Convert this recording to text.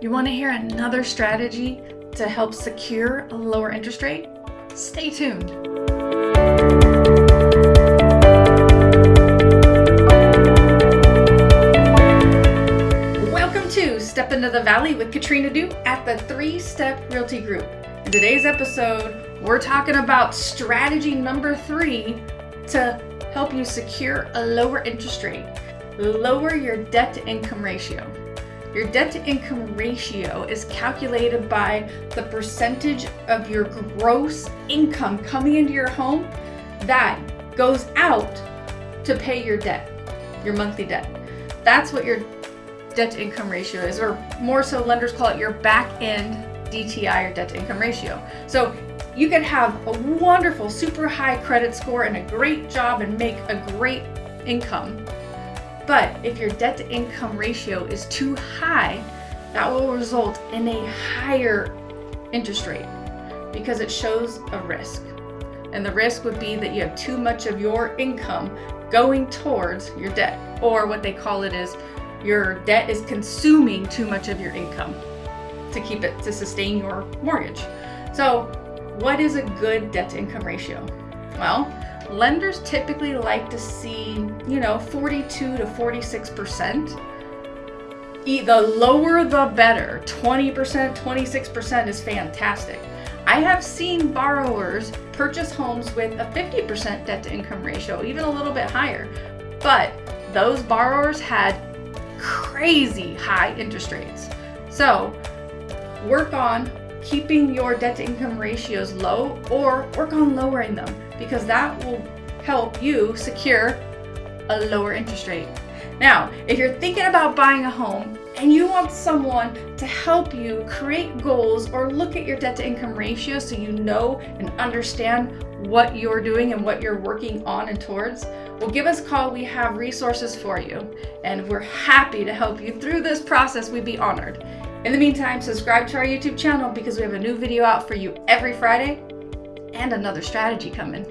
You want to hear another strategy to help secure a lower interest rate? Stay tuned. Welcome to Step into the Valley with Katrina Du at the Three Step Realty Group. In today's episode, we're talking about strategy number three to help you secure a lower interest rate. Lower your debt to income ratio. Your debt to income ratio is calculated by the percentage of your gross income coming into your home that goes out to pay your debt, your monthly debt. That's what your debt to income ratio is, or more so lenders call it your back end DTI or debt to income ratio. So you could have a wonderful, super high credit score and a great job and make a great income but if your debt to income ratio is too high, that will result in a higher interest rate because it shows a risk. And the risk would be that you have too much of your income going towards your debt, or what they call it is your debt is consuming too much of your income to keep it to sustain your mortgage. So, what is a good debt to income ratio? Well, lenders typically like to see, you know, 42 to 46%. The lower the better. 20%, 26% is fantastic. I have seen borrowers purchase homes with a 50% debt to income ratio, even a little bit higher. But those borrowers had crazy high interest rates. So work on keeping your debt to income ratios low or work on lowering them because that will help you secure a lower interest rate. Now, if you're thinking about buying a home and you want someone to help you create goals or look at your debt to income ratio so you know and understand what you're doing and what you're working on and towards, well, give us a call. We have resources for you, and we're happy to help you through this process. We'd be honored. In the meantime, subscribe to our YouTube channel because we have a new video out for you every Friday and another strategy coming.